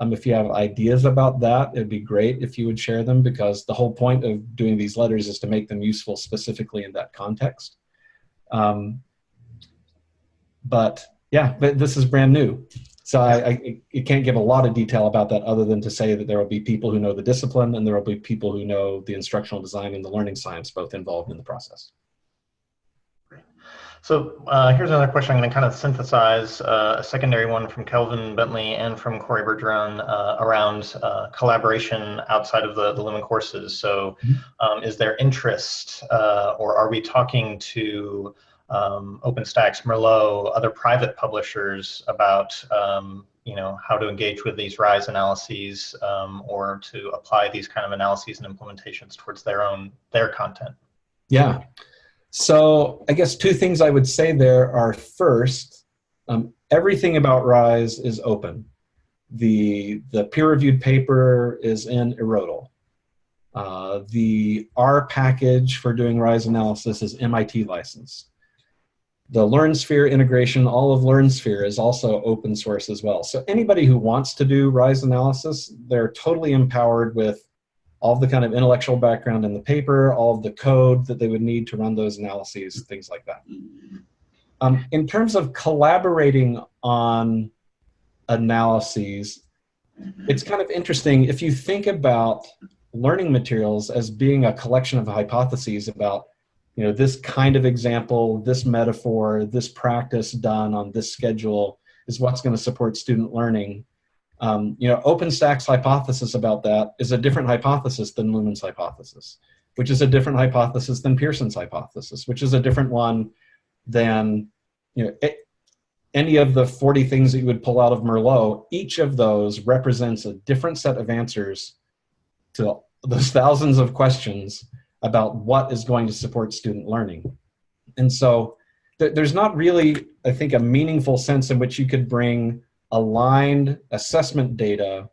Um, if you have ideas about that, it'd be great if you would share them because the whole point of doing these letters is to make them useful specifically in that context. Um, but yeah, but this is brand new. So I, I, I, can't give a lot of detail about that other than to say that there will be people who know the discipline and there will be people who know the instructional design and the learning science both involved in the process. So uh, here's another question. I'm going to kind of synthesize uh, a secondary one from Kelvin Bentley and from Corey Bergeron uh, around uh, collaboration outside of the, the Lumen courses. So mm-hmm. um, is there interest uh, or are we talking to um, OpenStax, Merlot, other private publishers about um, you know how to engage with these RISE analyses um, or to apply these kind of analyses and implementations towards their own their content? Yeah. So I guess two things I would say there are first, um, everything about RISE is open. The, the peer-reviewed paper is in IRRODL. Uh, the R package for doing RISE analysis is MIT licensed. The LearnSphere integration, all of LearnSphere is also open source as well. So anybody who wants to do RISE analysis, they're totally empowered with all the kind of intellectual background in the paper, all of the code that they would need to run those analyses, things like that. Um, in terms of collaborating on analyses, it's kind of interesting if you think about learning materials as being a collection of hypotheses about you know this kind of example this metaphor this practice done on this schedule is what's going to support student learning. Um, you know, OpenStax hypothesis about that is a different hypothesis than Lumen's hypothesis, which is a different hypothesis than Pearson's hypothesis, which is a different one than, you know, it, any of the 40 things that you would pull out of Merlot, each of those represents a different set of answers to those thousands of questions about what is going to support student learning. And so th there's not really, I think, a meaningful sense in which you could bring aligned assessment data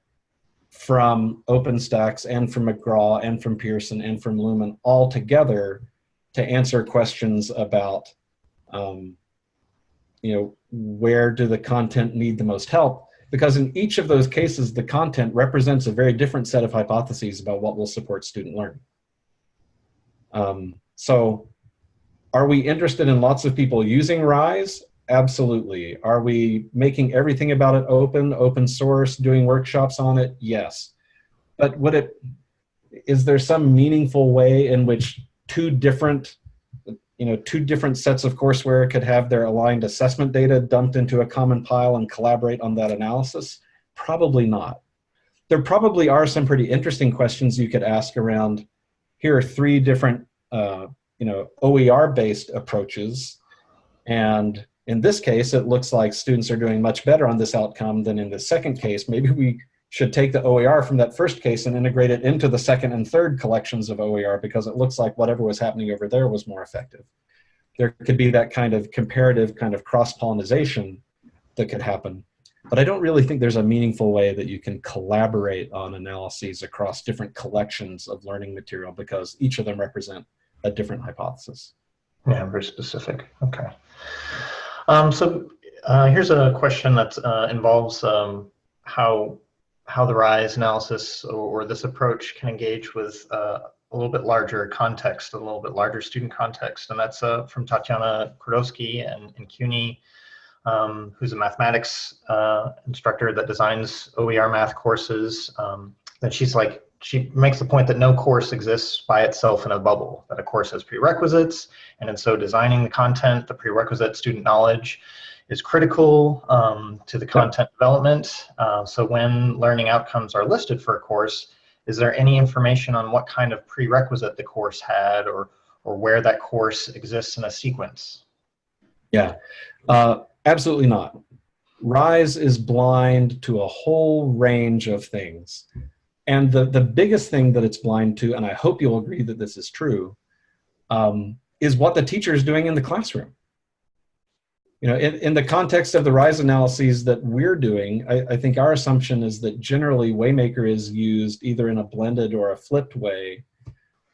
from OpenStax and from McGraw and from Pearson and from Lumen all together to answer questions about, um, you know, where do the content need the most help? Because in each of those cases, the content represents a very different set of hypotheses about what will support student learning. Um, so are we interested in lots of people using RISE? Absolutely. Are we making everything about it open, open source, doing workshops on it? Yes. But would it, is there some meaningful way in which two different, you know, two different sets of courseware could have their aligned assessment data dumped into a common pile and collaborate on that analysis? Probably not. There probably are some pretty interesting questions you could ask around, here are three different, uh, you know, OER-based approaches, and in this case, it looks like students are doing much better on this outcome than in the second case. Maybe we should take the OER from that first case and integrate it into the second and third collections of OER because it looks like whatever was happening over there was more effective. There could be that kind of comparative kind of cross-pollination that could happen. But I don't really think there's a meaningful way that you can collaborate on analyses across different collections of learning material because each of them represent a different hypothesis. Yeah, very specific. Okay. Um, so uh, here's a question that uh, involves um, how how the RISE analysis or, or this approach can engage with uh, a little bit larger context, a little bit larger student context, and that's uh, from Tatiana Kordowski and, and CUNY, um, who's a mathematics uh, instructor that designs OER math courses. Um, and she's like, she makes the point that no course exists by itself in a bubble, that a course has prerequisites, and in so designing the content, the prerequisite student knowledge is critical um, to the content development. Uh, so when learning outcomes are listed for a course, is there any information on what kind of prerequisite the course had or, or where that course exists in a sequence? Yeah, uh, absolutely not. Rise is blind to a whole range of things. And the, the biggest thing that it's blind to, and I hope you'll agree that this is true, um, is what the teacher is doing in the classroom. You know, in, in the context of the RISE analyses that we're doing, I, I think our assumption is that generally Waymaker is used either in a blended or a flipped way,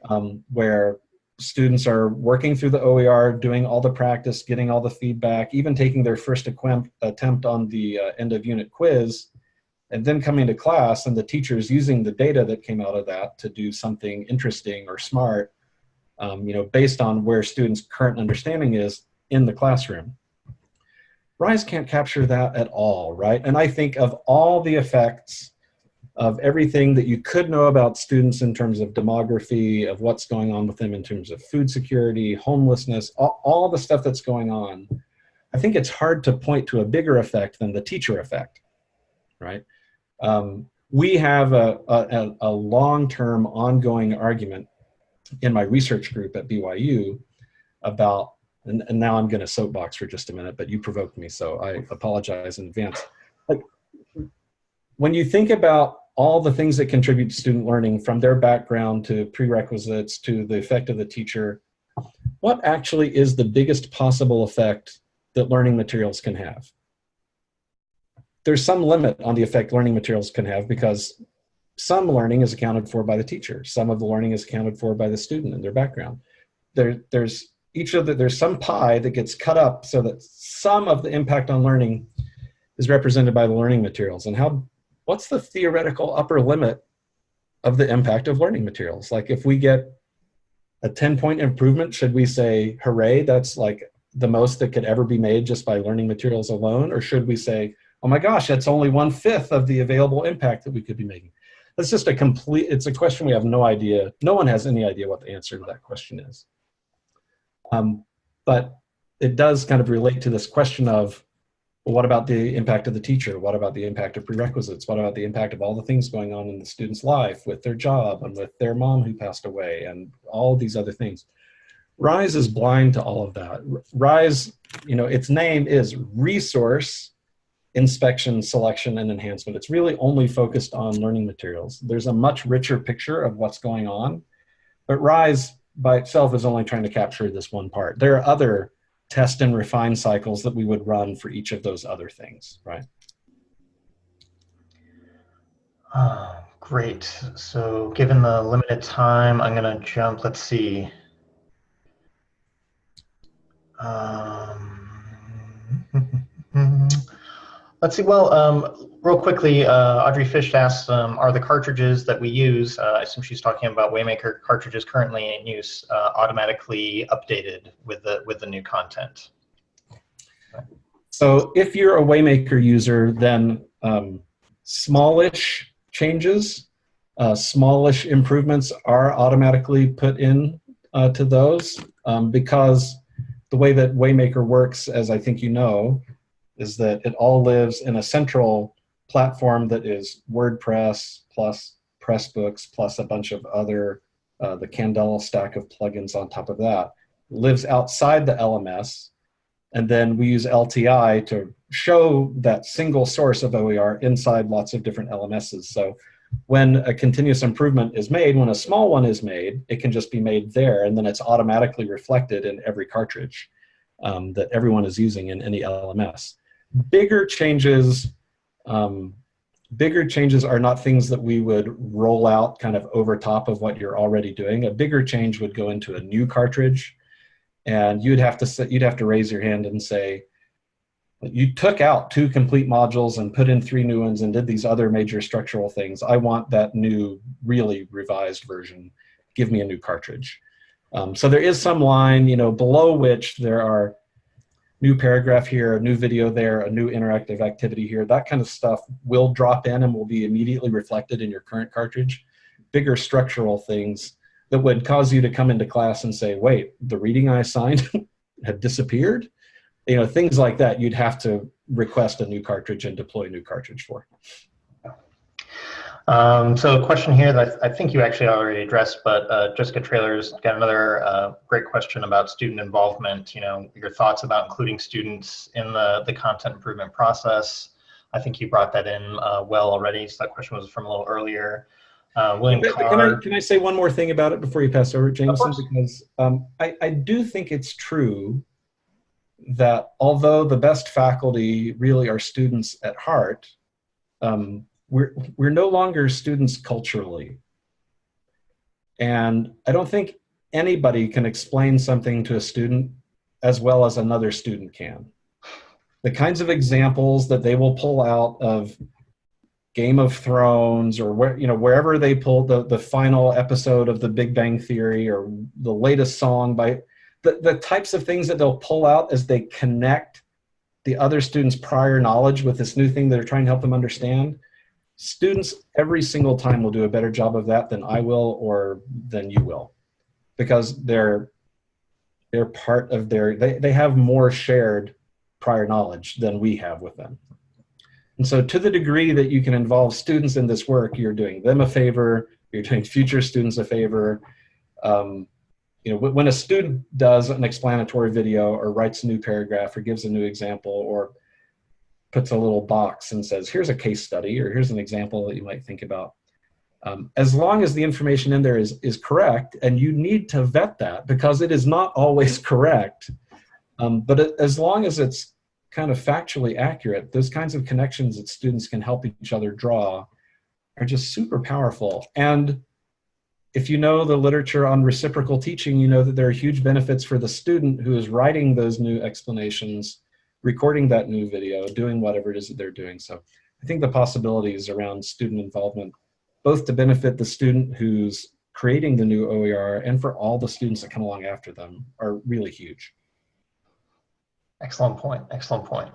um, where students are working through the OER, doing all the practice, getting all the feedback, even taking their first attempt on the uh, end of unit quiz, and then coming to class and the teacher's using the data that came out of that to do something interesting or smart, um, you know, based on where students' current understanding is in the classroom. RISE can't capture that at all, right? And I think of all the effects of everything that you could know about students in terms of demography, of what's going on with them in terms of food security, homelessness, all, all the stuff that's going on, I think it's hard to point to a bigger effect than the teacher effect, right? Um, we have a, a, a long-term ongoing argument in my research group at BYU about, and, and now I'm gonna soapbox for just a minute, but you provoked me, so I apologize in advance. Like, when you think about all the things that contribute to student learning from their background to prerequisites to the effect of the teacher, what actually is the biggest possible effect that learning materials can have? There's some limit on the effect learning materials can have because some learning is accounted for by the teacher. Some of the learning is accounted for by the student and their background. There, there's each of the, there's some pie that gets cut up so that some of the impact on learning is represented by the learning materials. And how what's the theoretical upper limit of the impact of learning materials? Like if we get a 10 point improvement, should we say, hooray, that's like the most that could ever be made just by learning materials alone? Or should we say, oh my gosh, that's only one fifth of the available impact that we could be making? That's just a complete, it's a question we have no idea. No one has any idea what the answer to that question is. Um, but it does kind of relate to this question of what about the impact of the teacher? What about the impact of prerequisites? What about the impact of all the things going on in the student's life with their job and with their mom who passed away and all these other things? RISE is blind to all of that. RISE, you know, its name is Resource Inspection, Selection, and Enhancement. It's really only focused on learning materials. There's a much richer picture of what's going on, but RISE by itself is only trying to capture this one part. There are other test and refine cycles that we would run for each of those other things, right? Oh, great. So given the limited time, I'm going to jump, let's see. Um, let's see, well, um, real quickly, uh, Audrey Fish asked, um, are the cartridges that we use, uh, I assume she's talking about Waymaker cartridges currently in use, uh, automatically updated with the, with the new content? So if you're a Waymaker user, then um, smallish changes, uh, smallish improvements are automatically put in uh, to those um, because the way that Waymaker works, as I think you know, is that it all lives in a central platform that is WordPress plus Pressbooks plus a bunch of other, uh, the Candela stack of plugins on top of that, lives outside the LMS. And then we use LTI to show that single source of OER inside lots of different LMSs. So when a continuous improvement is made, when a small one is made, it can just be made there and then it's automatically reflected in every cartridge um, that everyone is using in any LMS. Bigger changes um, bigger changes are not things that we would roll out kind of over top of what you're already doing. A bigger change would go into a new cartridge and you'd have to sit, you'd have to raise your hand and say, you took out two complete modules and put in three new ones and did these other major structural things. I want that new, really revised version. Give me a new cartridge. Um, so there is some line, you know, below which there are new paragraph here, a new video there, a new interactive activity here, that kind of stuff will drop in and will be immediately reflected in your current cartridge. Bigger structural things that would cause you to come into class and say, wait, the reading I assigned had disappeared? You know, things like that, you'd have to request a new cartridge and deploy a new cartridge for. Um, so a question here that I, think you actually already addressed, but uh, Jessica Trailers got another uh, great question about student involvement. You know, your thoughts about including students in the, the content improvement process. I think you brought that in uh, well already. So that question was from a little earlier. Uh, William can, Carr, can, I, can I say one more thing about it before you pass over, Jameson? Because um, I, I do think it's true that although the best faculty really are students at heart, um, we're, we're no longer students culturally. And I don't think anybody can explain something to a student as well as another student can. The kinds of examples that they will pull out of Game of Thrones or where you know wherever they pull the the final episode of The Big Bang Theory or the latest song by the, the types of things that they'll pull out as they connect the other students' prior knowledge with this new thing that they're trying to help them understand students every single time will do a better job of that than I will or than you will because they're they're part of their they, they have more shared prior knowledge than we have with them. And so to the degree that you can involve students in this work, you're doing them a favor, you're doing future students a favor. Um, you know, when a student does an explanatory video or writes a new paragraph or gives a new example or puts a little box and says, here's a case study or here's an example that you might think about. Um, as long as the information in there is, is correct, and you need to vet that because it is not always correct, um, but it, as long as it's kind of factually accurate, those kinds of connections that students can help each other draw are just super powerful. And if you know the literature on reciprocal teaching, you know that there are huge benefits for the student who is writing those new explanations recording that new video, doing whatever it is that they're doing. So I think the possibilities around student involvement, both to benefit the student who's creating the new OER and for all the students that come along after them are really huge. Excellent point, excellent point.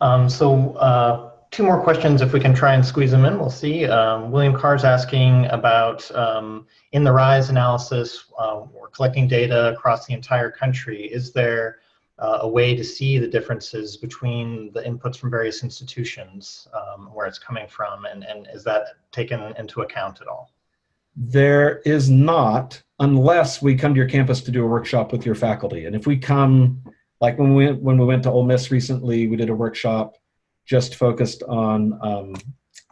Um, so uh, two more questions if we can try and squeeze them in, we'll see. Um, William Carr's asking about um, in the RISE analysis, uh, we're collecting data across the entire country. Is there uh, a way to see the differences between the inputs from various institutions, um, where it's coming from, and, and is that taken into account at all? There is not, unless we come to your campus to do a workshop with your faculty. And if we come, like when we, when we went to Ole Miss recently, we did a workshop just focused on um,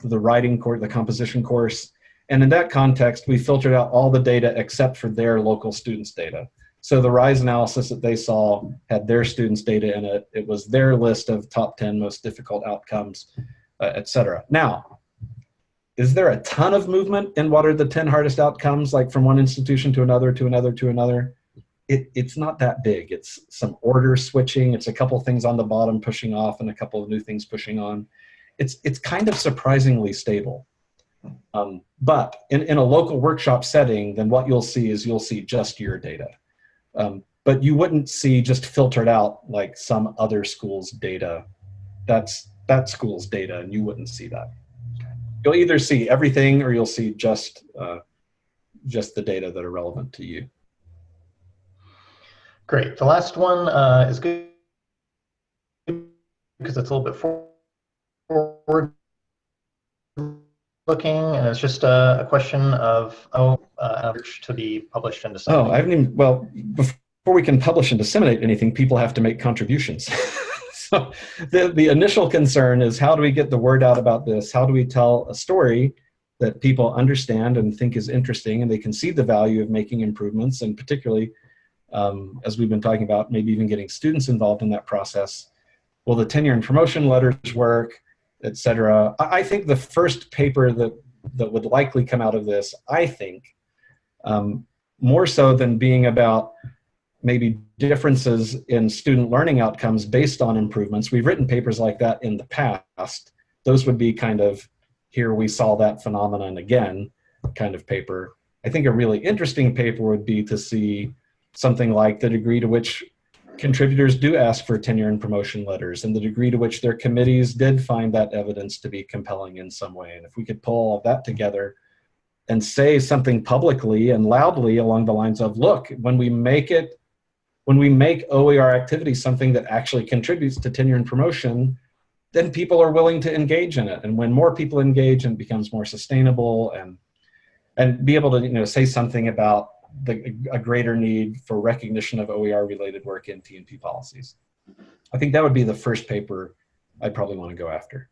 the writing course, the composition course. And in that context, we filtered out all the data except for their local students' data. So the RISE analysis that they saw had their students' data in it. It was their list of top 10 most difficult outcomes, uh, et cetera. Now, is there a ton of movement in what are the 10 hardest outcomes, like from one institution to another, to another, to another? It, it's not that big. It's some order switching. It's a couple things on the bottom pushing off and a couple of new things pushing on. It's, it's kind of surprisingly stable. Um, but in, in a local workshop setting, then what you'll see is you'll see just your data. Um, but you wouldn't see just filtered out like some other school's data. That's that school's data, and you wouldn't see that. You'll either see everything or you'll see just uh, just the data that are relevant to you. Great. The last one uh, is good because it's a little bit forward looking, and it's just a, a question of oh, uh, to be published and disseminated. Oh, I haven't even. Well, before we can publish and disseminate anything, people have to make contributions. so the the initial concern is how do we get the word out about this? How do we tell a story that people understand and think is interesting, and they can see the value of making improvements, and particularly. Um, as we've been talking about, maybe even getting students involved in that process. Will the tenure and promotion letters work? Etc. I think the first paper that that would likely come out of this, I think, um, more so than being about maybe differences in student learning outcomes based on improvements. We've written papers like that in the past. Those would be kind of here we saw that phenomenon again kind of paper. I think a really interesting paper would be to see something like the degree to which contributors do ask for tenure and promotion letters and the degree to which their committees did find that evidence to be compelling in some way. And if we could pull all of that together and say something publicly and loudly along the lines of, look, when we make it, when we make OER activity something that actually contributes to tenure and promotion, then people are willing to engage in it. And when more people engage and it becomes more sustainable and and be able to you know say something about the, a greater need for recognition of OER related work in TNP policies. I think that would be the first paper I'd probably want to go after.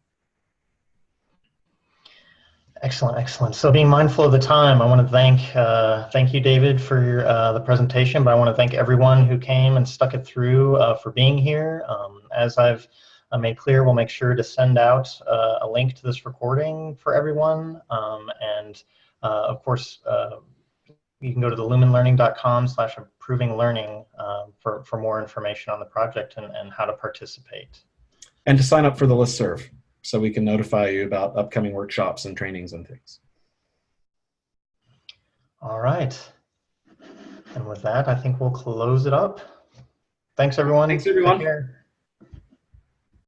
Excellent, excellent. So being mindful of the time, I want to thank uh, thank you, David, for uh, the presentation, but I want to thank everyone who came and stuck it through uh, for being here. Um, as I've uh, made clear, we'll make sure to send out uh, a link to this recording for everyone. Um, and uh, of course, you can go to the lumenlearning.com slash improving learning um, for, for more information on the project and, and how to participate. And to sign up for the listserv so we can notify you about upcoming workshops and trainings and things. All right. And with that, I think we'll close it up. Thanks, everyone. Thanks, everyone.